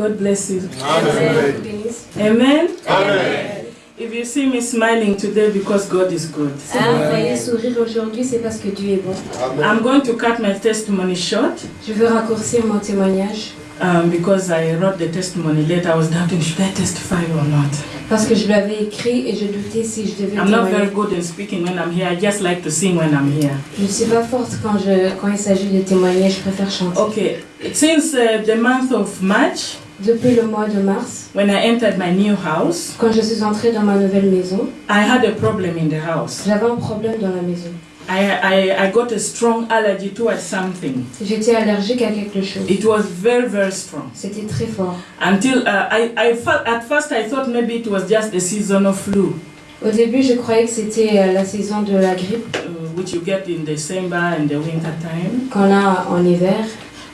God bless you. Amen. Amen. Amen. If you see me smiling today because God is good. Ah, vous voyez sourire aujourd'hui, c'est parce que Dieu est bon. I'm going to cut my testimony short Je veux raccourcir mon témoignage um, because I wrote the testimony late. I was doubting should I testify or not? parce que je l'avais écrit et je doutais si je devais I'm not very témoigner. good in speaking when I'm here. I just like to sing when I'm here. Je ne suis pas forte quand, je, quand il s'agit de témoigner, je préfère chanter. Okay, since uh, the month of March, Depuis le mois de mars, when I entered my new house, quand je suis entrée dans ma nouvelle maison, I had a problem in the house. j'avais un problème dans la maison. I, I, I got a strong allergy towards something. J'étais allergique à quelque chose. It was very, very strong. C'était très fort. Until uh, I, I felt, at first I thought maybe it was just the seasonal flu, Au début, je croyais que c'était euh, la saison de la grippe uh, which you get in December and the winter time. qu'on a en hiver.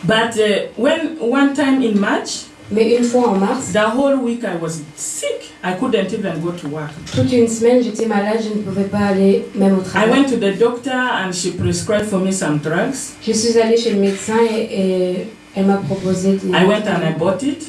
But uh, when one time in March, Mais une fois en mars, the whole week I was sick. I couldn't even go to work. toute une semaine, j'étais malade, je ne pouvais pas aller même au I travail. went to the doctor and she prescribed for me some drugs. Je suis allée chez le médecin et, et elle m'a proposé des I went and I bought it.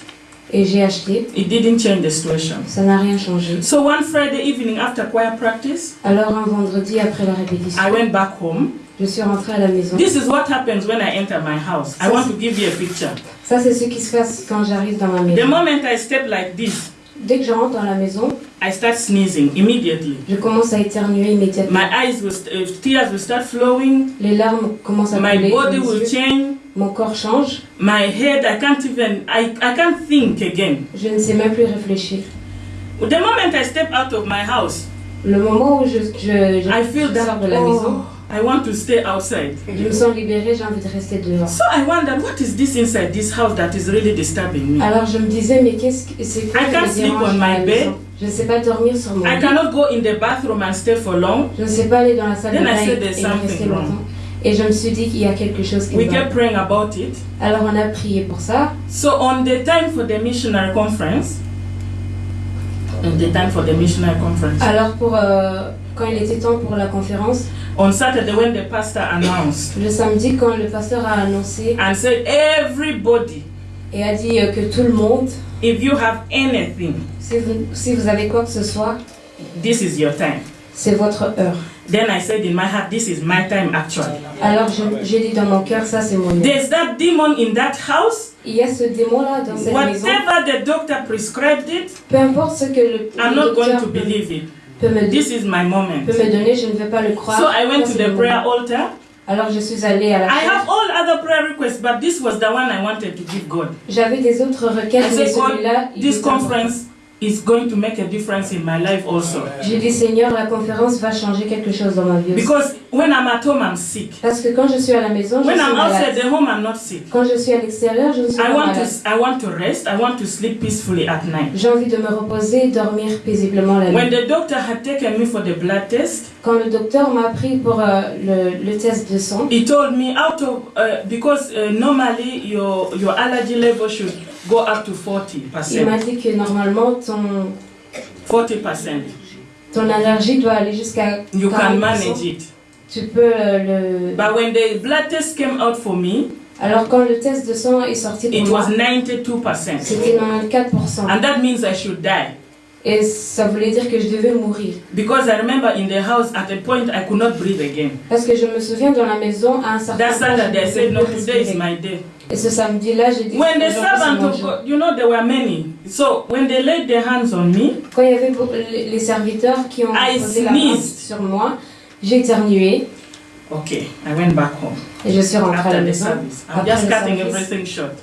et j'ai acheté. It didn't change the situation. Ça n'a rien changé. So one Friday evening after choir practice, Alors un vendredi après la répétition, I went back home. Je suis rentrée à la maison. This is what happens when I enter my house. I want to give you a picture. Ça c'est ce qui se passe quand j'arrive dans ma The maison. moment I step like this, Dès que je rentre dans la maison, I start sneezing immediately. je commence à éternuer immédiatement. My eyes will, uh, tears will start flowing. Les larmes commencent à My couler. body de mes will change. Mon corps change. My head, I can't even, I, I can't think again. Je ne sais même plus réfléchir. The moment I step out of my house, Le moment où je, je, je I feel sors that de la maison, oh, I want to stay outside. je me sens libérée, j'ai envie de rester dehors. So I wondered, what is this inside this house that is really disturbing me? Alors je me disais, mais qu'est-ce que c'est quoi I can't sleep on my bed. Je ne sais pas dormir sur mon I lit. cannot go in the bathroom and stay for long. Je ne sais pas aller dans la salle de Then I bain said et et rester wrong. longtemps. Et je me suis dit qu'il y a quelque chose qui We kept praying about it. Alors on a prié pour ça. So on the time for the missionary conference, on the time for the missionary conference, Alors pour euh, quand il était temps pour la conférence, on Saturday when the pastor announced le samedi quand le pasteur a annoncé and said, everybody, et a dit euh, que tout le monde, if you have anything, si vous, si vous avez quoi que ce soit, this is your time. c'est votre heure. Then I said in my heart, this is my time actually. Alors j'ai dit dans mon cœur, ça c'est mon heure. There's that demon in that house. Il y a ce démon-là dans cette maison. Whatever the doctor prescribed it, Peu importe ce que le, I'm le not going docteur to believe it. Peut me, This is my moment. peut me donner, je ne vais pas le croire. So I went to the prayer moment. altar. Alors je suis allée à la I have all other prayer requests, but this was the one I wanted to give God. J'avais des autres requêtes, mais celui-là, this conference is going to make a difference in my life also. J'ai dit Seigneur, la conférence va changer quelque chose dans ma vie aussi. Because when I'm at home, I'm sick. Parce que quand je suis à la maison, je When suis I'm outside malade. the home, I'm not sick. Quand je suis à l'extérieur, je ne suis I pas want malade. to, I want to rest. I want to sleep peacefully at night. J'ai envie de me reposer et dormir paisiblement la When nuit. the doctor had taken me for the blood test, Quand le docteur m'a pris pour euh, le, le test de sang, he told me out of uh, because uh, normally your your allergy level should go up to 40 il m'a dit que normalement ton, 40 percent. ton allergie doit aller jusqu'à You can 40%. manage it. Tu peux euh, le... But when the blood test came out for me, Alors quand le test de sang est sorti pour it moi, was 92 percent, c'était 94%. and that means I should die. Et ça voulait dire que je devais mourir. Because I remember in the house at a point I could not breathe again. Parce que je me souviens dans la maison, à un certain That point, Saturday I said, no, today is my day. Et ce samedi-là, j'ai dit... When the servant of. God, you know, there were many. So when they laid their hands on me, Quand il y avait les serviteurs qui ont I posé la main sur moi, j'ai éternué okay, I went back home et je suis rentrée à la maison. service. I'm Après just cutting service. everything short.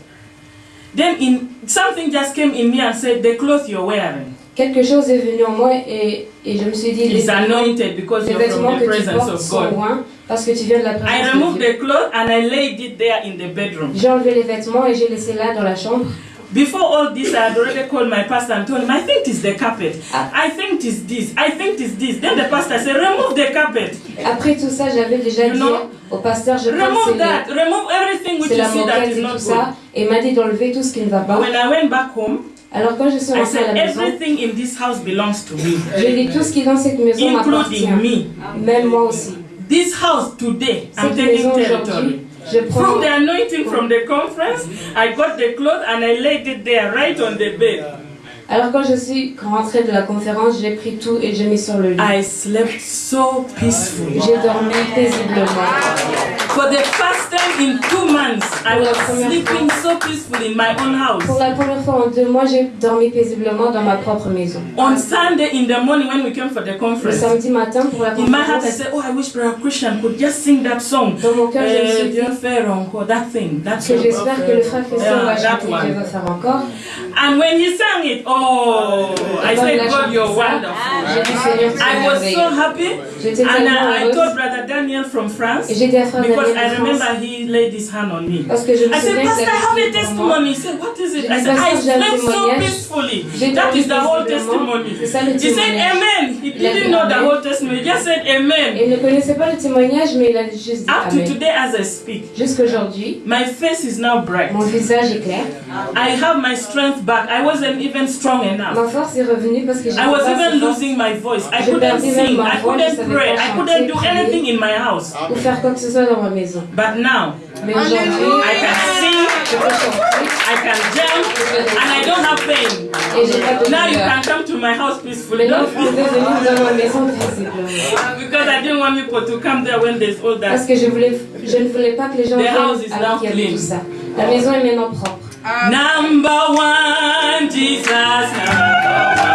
Then in something just came in me and said, the clothes you're wearing Quelque chose est venu en moi et, et je me suis dit, les, anointed because les you're vêtements from que the tu presence portes of sont God. loin parce que tu viens de la I présence removed de Dieu. the clothes and I laid it there in the bedroom. J'ai enlevé les vêtements et j'ai laissé là dans la chambre. Before all this, I had already called my pastor and told him, I think it's the carpet. Ah. I think it's this. I think it's this. Then the pastor said, remove the carpet. Après tout ça, j'avais déjà You dit know, au pasteur, je pense Remove c'est that. Remove everything which you see that is et not good. ça. Et m'a dit d'enlever tout ce qui ne va pas. when I went back home, Alors quand je suis I rentrée à said, la maison, everything in this house belongs to me, j'ai dit tout ce qui est dans cette maison m'appartient. including me. Même moi aussi. This house today, I'm taking territory. Je prends From the anointing from the conference, I got the cloth and I laid it there right on the bed. Alors quand je suis rentrée de la conférence, j'ai pris tout et j'ai mis sur le lit. I slept so peacefully. J'ai dormi paisiblement. For the first time in two months, I was sleeping so peacefully in my own house. Pour la première fois en deux mois, j'ai dormi paisiblement dans ma propre maison. On Sunday in the morning when we came for the Le conference, samedi matin, pour la in my heart I conférence, said, Oh, I wish Brother Christian could just sing that song. dans mon cœur, je me suis dit Dieu faire encore, that thing, that que song. j'espère que le frère Christian va that chanter one. Dieu va faire encore. And when he sang it, oh, I Quand il said, a God, chanté you're ça, wonderful. J'ai dit Seigneur, tu es I was so merveilleux. happy. J'étais And tellement I, I heureuse. told Brother Daniel from France, Et j'ai dit à frère because Daniel I de France, remember he laid his hand on me. parce que je me I said, souviens Pastor, I qu'il have a avait prié pour moi. testimony. He said, What is it? I J'ai dit, said, I Pasteur, j'ai un slept so témoignage. peacefully. J'ai That dormi is the whole paisiblement. testimony. C'est ça le He said, témoignage. Amen. He Il a dit didn't know the Amen. whole testimony. He just said, Amen. Il ne connaissait pas le témoignage, mais il a juste dit Up to Amen. today, as I speak, Jusqu'aujourd'hui, my face is now bright. mon visage est clair. I have my strength back. I wasn't even strong enough. Ma force est revenue parce que j'ai I was even losing my voice. I Je couldn't sing. I couldn't pray. pas I couldn't do anything in my house. faire quoi que ce soit dans ma maison. But now, Mais aujourd'hui, I can sing, je peux chanter I can jump, and I don't have pain. Now you douleur. can come to my house peacefully. Maintenant, Don't vous pouvez venir dans ma maison paisiblement. because I didn't want people to come there when there's all Parce that. que je, voulais, je ne voulais pas que les gens The viennent clean. tout ça. La maison est maintenant propre. Number one, Jesus. Number one.